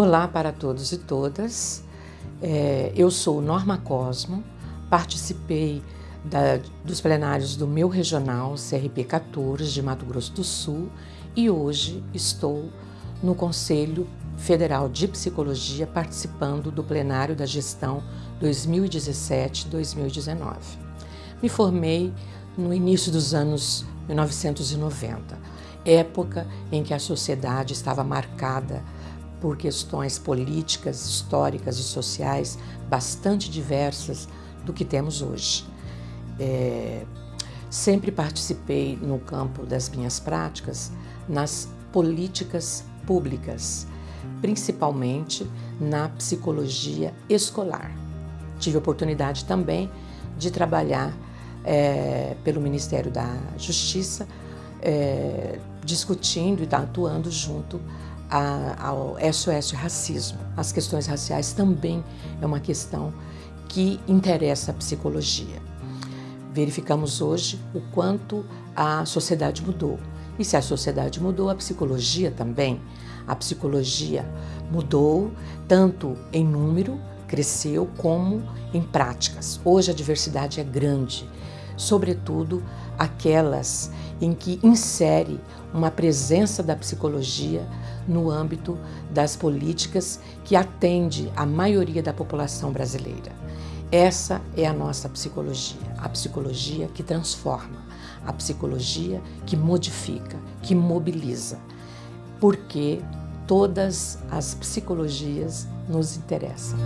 Olá para todos e todas. É, eu sou Norma Cosmo, participei da, dos plenários do meu regional CRP 14 de Mato Grosso do Sul e hoje estou no Conselho Federal de Psicologia participando do plenário da gestão 2017-2019. Me formei no início dos anos 1990, época em que a sociedade estava marcada por questões políticas, históricas e sociais bastante diversas do que temos hoje. É, sempre participei no campo das minhas práticas nas políticas públicas, principalmente na psicologia escolar. Tive oportunidade também de trabalhar é, pelo Ministério da Justiça, é, discutindo e atuando junto ao SOS Racismo. As questões raciais também é uma questão que interessa a psicologia. Verificamos hoje o quanto a sociedade mudou. E se a sociedade mudou, a psicologia também. A psicologia mudou tanto em número, cresceu, como em práticas. Hoje a diversidade é grande, sobretudo aquelas em que insere uma presença da psicologia no âmbito das políticas que atende a maioria da população brasileira. Essa é a nossa psicologia, a psicologia que transforma, a psicologia que modifica, que mobiliza, porque todas as psicologias nos interessam.